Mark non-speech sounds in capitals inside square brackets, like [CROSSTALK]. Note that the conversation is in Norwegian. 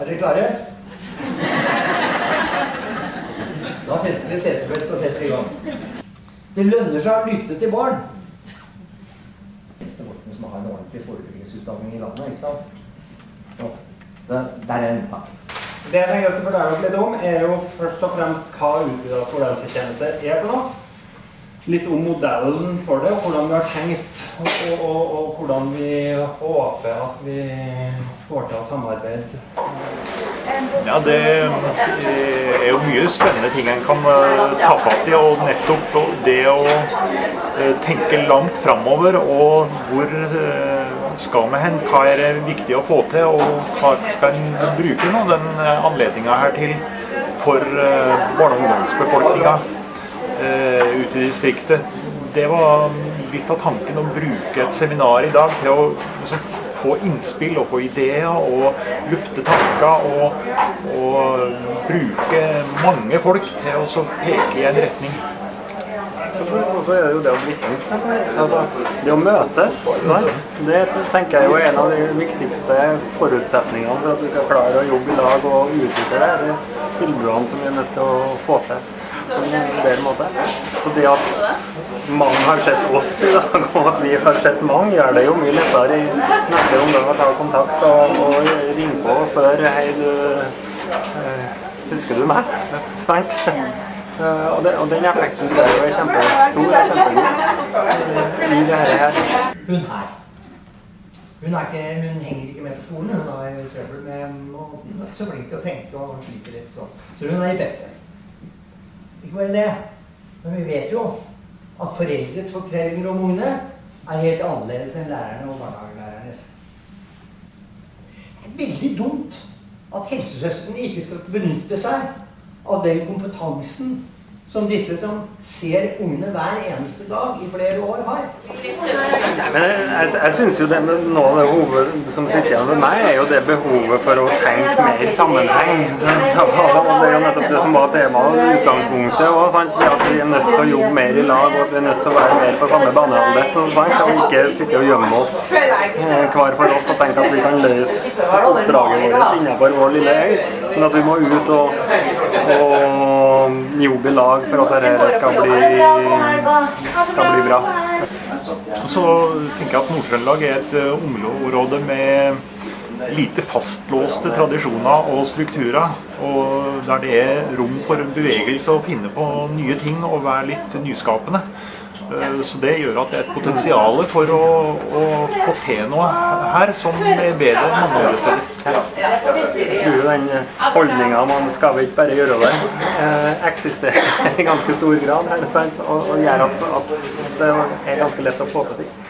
Er dere klare? Da fester vi setebeltet og setter i gang. Det lønner seg å lytte til barn. Eneste Morten som har en ordentlig forebyggingsutdanning i landet, ikke sant? Så, det, der er en par. Det jeg tenker jeg skal fortelle dere litt om, er jo først og fremst hva utvidet skolehelsetjeneste er for noe. Litt om modellen for det, og hvordan vi har tenkt, og, og, og, hvordan vi håper at vi får til å samarbeide. Ja, det er jo mye spennende ting en kan eh, ta fatt i. Og nettopp det å eh, tenke langt framover og hvor eh, skal vi hen? Hva er det viktig å få til? Og hva skal en bruke nå den anledninga her til for barne- og ungdomsbefolkninga ute i distriktet? Det var litt av tanken å bruke et seminar i dag til å liksom, få innspill og få ideer og lufte tanker og, og bruke mange folk til å peke i en retning. Og så er det jo det å bli kjent. Altså, det å møtes. Sant? Det tenker jeg er en av de viktigste forutsetningene for at vi skal klare å jobbe i lag og utvikle det. Det tilbudene som vi er nødt til å få til bedre måte. Så det at mange har sett oss i dag, [LAUGHS] og at vi har sett mange, gjør det jo mye lettere i neste omgang å ta kontakt og, og ringe på og spørre Hei, du eh, Husker du meg? Sant? Uh, og, og, den effekten der er kjempestor og kjempegod i det her. Hun her. Hun, ikke, hun, henger ikke med på skolen. Hun har trøbbel med å Hun er ikke så flink til å tenke og sliter litt sånn. Så hun er i pep-test. Ikke bare det, men vi vet jo at foreldres fortellinger om ungene er helt annerledes enn lærerne og barnehagelærernes. Det er veldig dumt at helsesøstrene ikke skal benytte seg av den kompetansen som disse som ser ungene hver eneste dag i flere år, har. Nei, men jeg, jeg synes jo det med Noe av det hovedet som sitter igjen med meg, er jo det behovet for å tenke mer i sammenheng. Og det er jo nettopp det som var temaet i utgangspunktet. òg. At vi er nødt til å jobbe mer i lag, og at vi er nødt til å være mer på samme banehalvdel. Og ikke sitte og gjemme oss eh, hver for oss og tenke at vi kan løse oppdraget vårt innenfor vår lille øy. Men at vi må ut og, og jobbe i lag for at dette skal bli, skal bli bra. Så tenker jeg at Nord-Trøndelag er et eh, område med lite fastlåste tradisjoner og strukturer. Og der det er rom for bevegelse og finne på nye ting og være litt nyskapende. Eh, så det gjør at det er et potensial for å, å få til noe her som er bedre enn mange andre steder. Jeg tror den holdninga man skal ikke bare gjøre det, eh, eksisterer i ganske stor grad og, og gjør at, at det er ganske lett å få til ting.